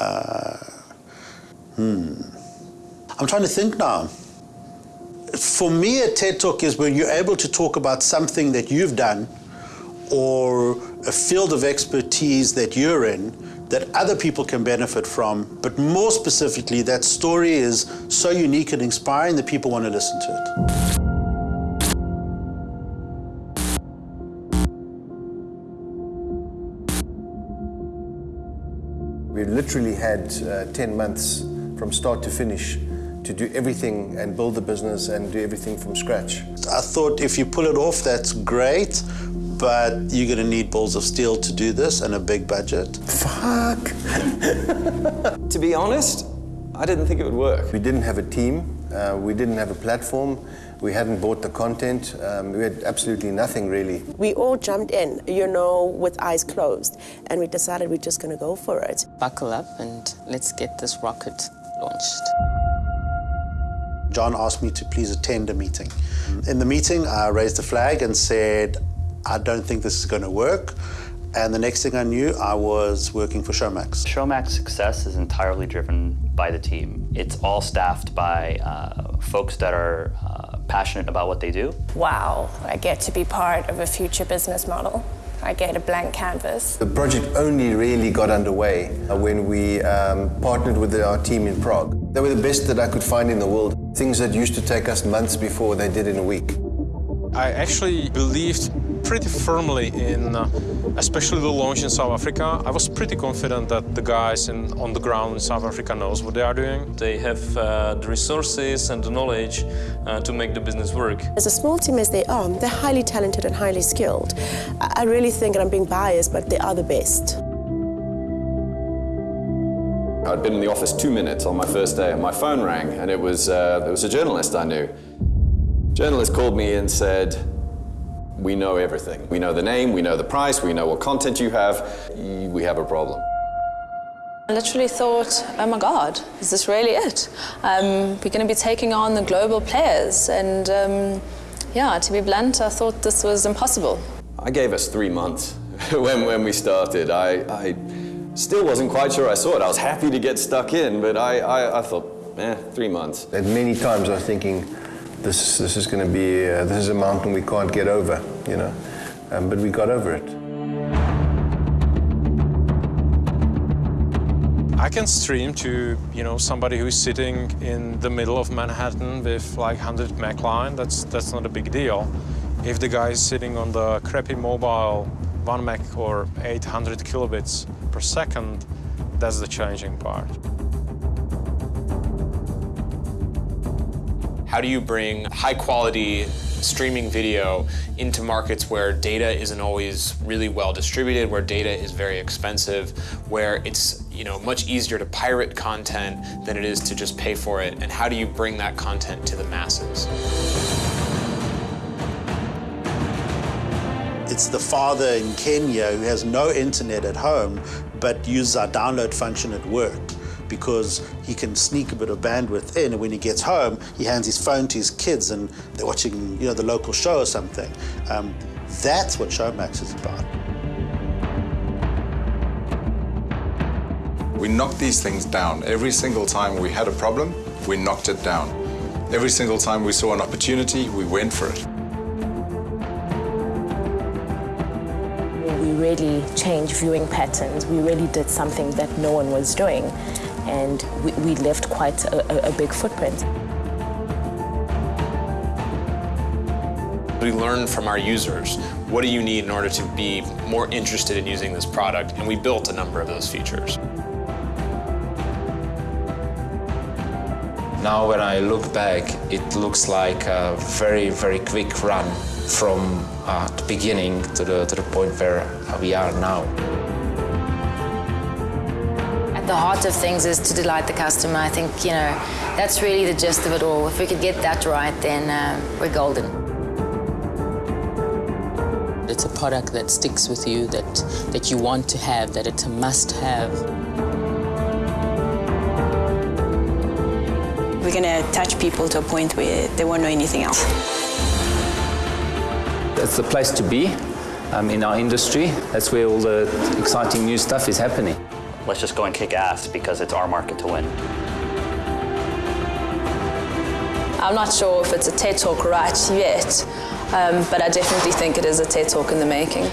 Uh, hmm. I'm trying to think now. For me, a TED Talk is when you're able to talk about something that you've done or a field of expertise that you're in that other people can benefit from, but more specifically, that story is so unique and inspiring that people want to listen to it. Literally had uh, 10 months from start to finish to do everything and build the business and do everything from scratch. I thought if you pull it off, that's great, but you're going to need balls of steel to do this and a big budget. Fuck! to be honest, I didn't think it would work. We didn't have a team, uh, we didn't have a platform, we hadn't bought the content, um, we had absolutely nothing really. We all jumped in, you know, with eyes closed, and we decided we're just going to go for it. Buckle up and let's get this rocket launched. John asked me to please attend a meeting. In the meeting, I raised the flag and said, I don't think this is going to work. And the next thing I knew, I was working for Showmax. Showmax success is entirely driven by the team. It's all staffed by uh, folks that are uh, passionate about what they do. Wow, I get to be part of a future business model. I get a blank canvas. The project only really got underway when we um, partnered with our team in Prague. They were the best that I could find in the world. Things that used to take us months before, they did in a week. I actually believed pretty firmly in, uh, especially the launch in South Africa. I was pretty confident that the guys in, on the ground in South Africa knows what they are doing. They have uh, the resources and the knowledge uh, to make the business work. As a small team as they are, they're highly talented and highly skilled. I really think, and I'm being biased, but they are the best. I'd been in the office two minutes on my first day and my phone rang and it was, uh, it was a journalist I knew. Journalist called me and said, we know everything. We know the name, we know the price, we know what content you have. We have a problem. I literally thought, oh my God, is this really it? Um, we're going to be taking on the global players. And um, yeah, to be blunt, I thought this was impossible. I gave us three months when, when we started. I, I still wasn't quite sure I saw it. I was happy to get stuck in, but I, I, I thought, eh, three months. And many times I was thinking, this, this is going to be, uh, this is a mountain we can't get over, you know. Um, but we got over it. I can stream to, you know, somebody who's sitting in the middle of Manhattan with like 100 meg line. That's, that's not a big deal. If the guy is sitting on the crappy mobile 1 meg or 800 kilobits per second, that's the challenging part. How do you bring high quality streaming video into markets where data isn't always really well distributed, where data is very expensive, where it's you know much easier to pirate content than it is to just pay for it, and how do you bring that content to the masses? It's the father in Kenya who has no internet at home, but uses our download function at work because he can sneak a bit of bandwidth in and when he gets home he hands his phone to his kids and they're watching you know the local show or something. Um, that's what Showmax is about. We knocked these things down. Every single time we had a problem we knocked it down. Every single time we saw an opportunity we went for it. We really changed viewing patterns. We really did something that no one was doing and we, we left quite a, a, big footprint. We learned from our users, what do you need in order to be more interested in using this product? And we built a number of those features. Now when I look back, it looks like a very, very quick run from uh, the beginning to the, to the point where we are now. The heart of things is to delight the customer. I think, you know, that's really the gist of it all. If we could get that right, then uh, we're golden. It's a product that sticks with you, that, that you want to have, that it's a must-have. We're going to touch people to a point where they won't know anything else. It's the place to be um, in our industry. That's where all the exciting new stuff is happening. Let's just go and kick ass because it's our market to win. I'm not sure if it's a TED Talk right yet, um, but I definitely think it is a TED Talk in the making.